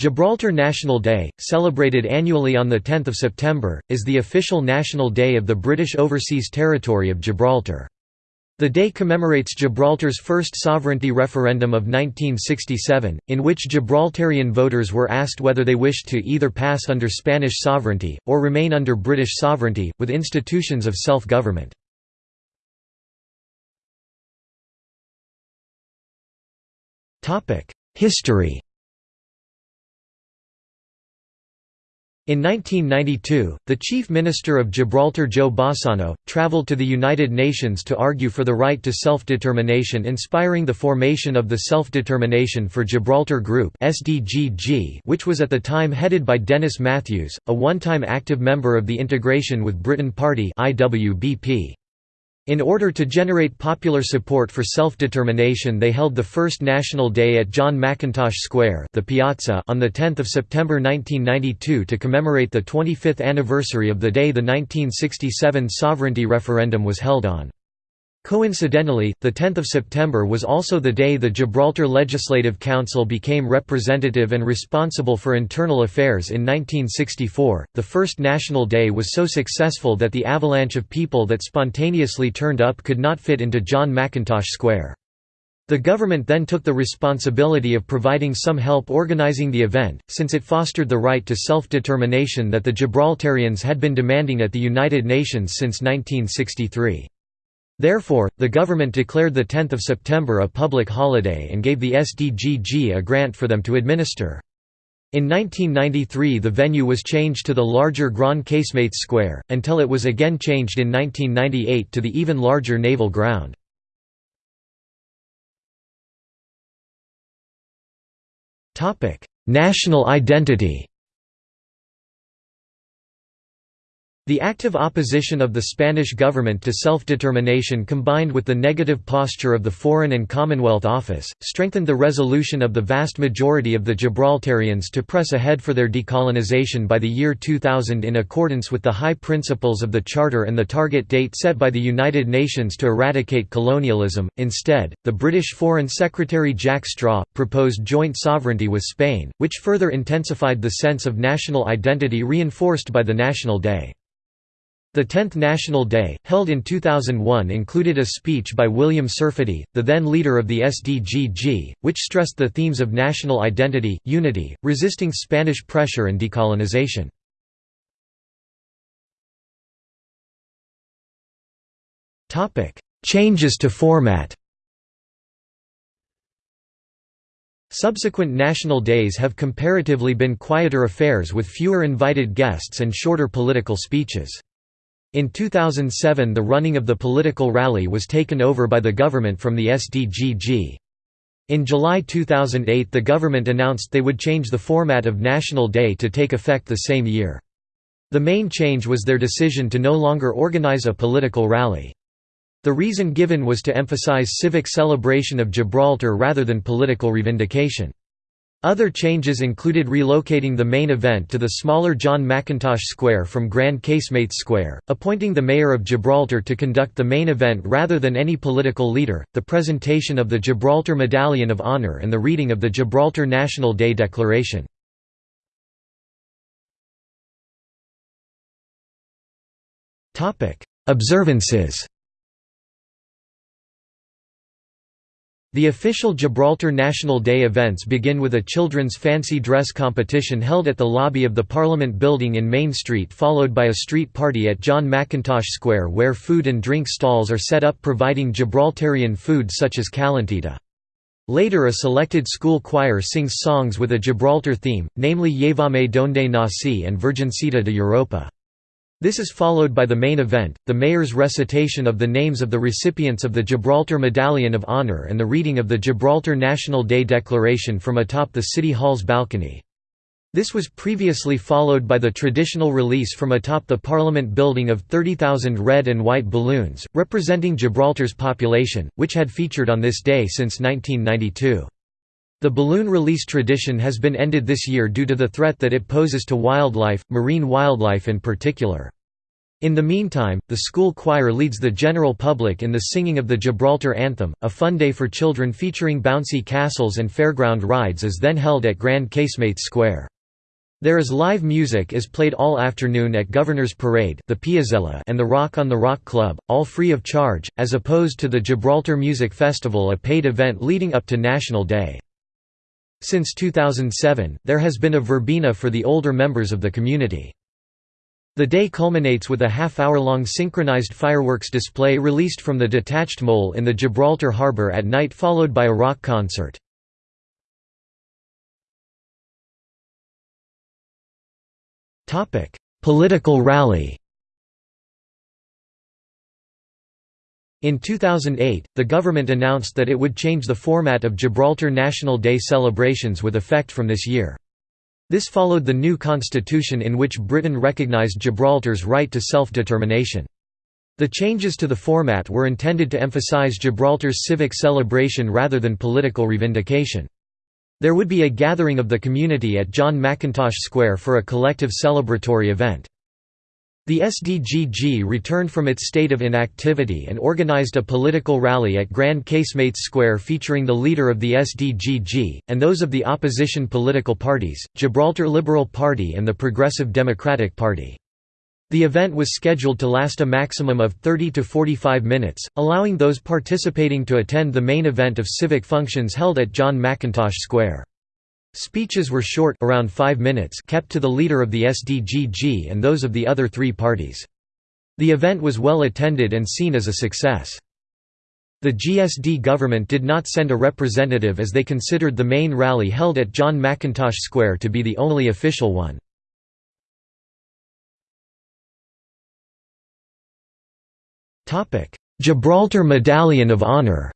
Gibraltar National Day, celebrated annually on 10 September, is the official national day of the British Overseas Territory of Gibraltar. The day commemorates Gibraltar's first sovereignty referendum of 1967, in which Gibraltarian voters were asked whether they wished to either pass under Spanish sovereignty, or remain under British sovereignty, with institutions of self-government. History In 1992, the Chief Minister of Gibraltar Joe Bossano, travelled to the United Nations to argue for the right to self-determination inspiring the formation of the Self-Determination for Gibraltar Group which was at the time headed by Dennis Matthews, a one-time active member of the Integration with Britain Party IWBP. In order to generate popular support for self-determination they held the first National Day at John Mackintosh Square the Piazza on 10 September 1992 to commemorate the 25th anniversary of the day the 1967 sovereignty referendum was held on. Coincidentally, 10 September was also the day the Gibraltar Legislative Council became representative and responsible for internal affairs in 1964. The first National Day was so successful that the avalanche of people that spontaneously turned up could not fit into John Mackintosh Square. The government then took the responsibility of providing some help organizing the event, since it fostered the right to self-determination that the Gibraltarians had been demanding at the United Nations since 1963. Therefore, the government declared 10 September a public holiday and gave the SDGG a grant for them to administer. In 1993 the venue was changed to the larger Grand Casemates Square, until it was again changed in 1998 to the even larger Naval Ground. National identity The active opposition of the Spanish government to self-determination combined with the negative posture of the Foreign and Commonwealth Office, strengthened the resolution of the vast majority of the Gibraltarians to press ahead for their decolonization by the year 2000 in accordance with the high principles of the Charter and the target date set by the United Nations to eradicate colonialism. Instead, the British Foreign Secretary Jack Straw, proposed joint sovereignty with Spain, which further intensified the sense of national identity reinforced by the National Day. The 10th National Day, held in 2001 included a speech by William Serfaty, the then leader of the SDGG, which stressed the themes of national identity, unity, resisting Spanish pressure and decolonization. Changes to format Subsequent national days have comparatively been quieter affairs with fewer invited guests and shorter political speeches. In 2007 the running of the political rally was taken over by the government from the SDGG. In July 2008 the government announced they would change the format of National Day to take effect the same year. The main change was their decision to no longer organize a political rally. The reason given was to emphasize civic celebration of Gibraltar rather than political revindication. Other changes included relocating the main event to the smaller John Mackintosh Square from Grand Casemates Square, appointing the Mayor of Gibraltar to conduct the main event rather than any political leader, the presentation of the Gibraltar Medallion of Honor and the reading of the Gibraltar National Day Declaration. Observances The official Gibraltar National Day events begin with a children's fancy dress competition held at the lobby of the Parliament building in Main Street followed by a street party at John Mackintosh Square where food and drink stalls are set up providing Gibraltarian food such as calentita. Later a selected school choir sings songs with a Gibraltar theme, namely Llévame donde nací and Virgencita de Europa. This is followed by the main event, the mayor's recitation of the names of the recipients of the Gibraltar Medallion of Honor and the reading of the Gibraltar National Day Declaration from atop the City Hall's balcony. This was previously followed by the traditional release from atop the Parliament building of 30,000 red and white balloons, representing Gibraltar's population, which had featured on this day since 1992. The balloon release tradition has been ended this year due to the threat that it poses to wildlife, marine wildlife in particular. In the meantime, the school choir leads the general public in the singing of the Gibraltar Anthem. A fun day for children featuring bouncy castles and fairground rides is then held at Grand Casemates Square. There is live music is played all afternoon at Governor's Parade the Piazzella and the Rock on the Rock Club, all free of charge, as opposed to the Gibraltar Music Festival a paid event leading up to National Day. Since 2007, there has been a verbena for the older members of the community. The day culminates with a half-hour-long synchronized fireworks display released from the detached mole in the Gibraltar harbour at night followed by a rock concert. Political rally In 2008, the government announced that it would change the format of Gibraltar National Day celebrations with effect from this year. This followed the new constitution in which Britain recognised Gibraltar's right to self-determination. The changes to the format were intended to emphasise Gibraltar's civic celebration rather than political revindication. There would be a gathering of the community at John Mackintosh Square for a collective celebratory event. The SDGG returned from its state of inactivity and organized a political rally at Grand Casemates Square featuring the leader of the SDGG, and those of the opposition political parties, Gibraltar Liberal Party and the Progressive Democratic Party. The event was scheduled to last a maximum of 30 to 45 minutes, allowing those participating to attend the main event of civic functions held at John Mackintosh Square. Speeches were short around 5 minutes kept to the leader of the SDGG and those of the other three parties. The event was well attended and seen as a success. The GSD government did not send a representative as they considered the main rally held at John Mackintosh Square to be the only official one. Gibraltar Medallion of Honor'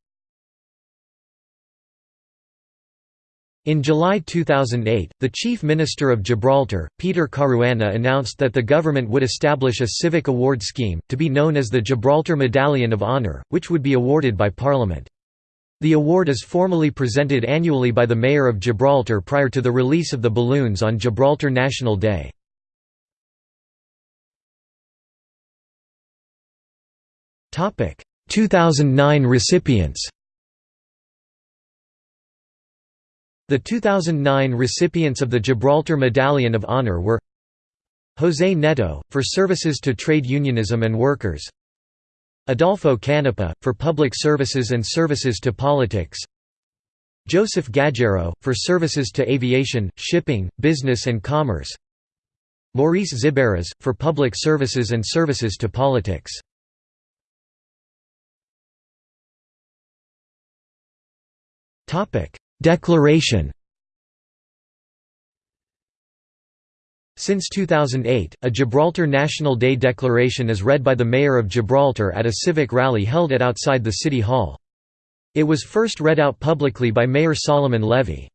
In July 2008, the Chief Minister of Gibraltar, Peter Caruana announced that the government would establish a civic award scheme, to be known as the Gibraltar Medallion of Honor, which would be awarded by Parliament. The award is formally presented annually by the Mayor of Gibraltar prior to the release of the balloons on Gibraltar National Day. Topic: 2009 recipients The 2009 recipients of the Gibraltar Medallion of Honor were José Netto, for services to trade unionism and workers Adolfo Canepa, for public services and services to politics Joseph Gaggero, for services to aviation, shipping, business and commerce Maurice Xiberras, for public services and services to politics Declaration Since 2008, a Gibraltar National Day declaration is read by the Mayor of Gibraltar at a civic rally held at outside the City Hall. It was first read out publicly by Mayor Solomon Levy.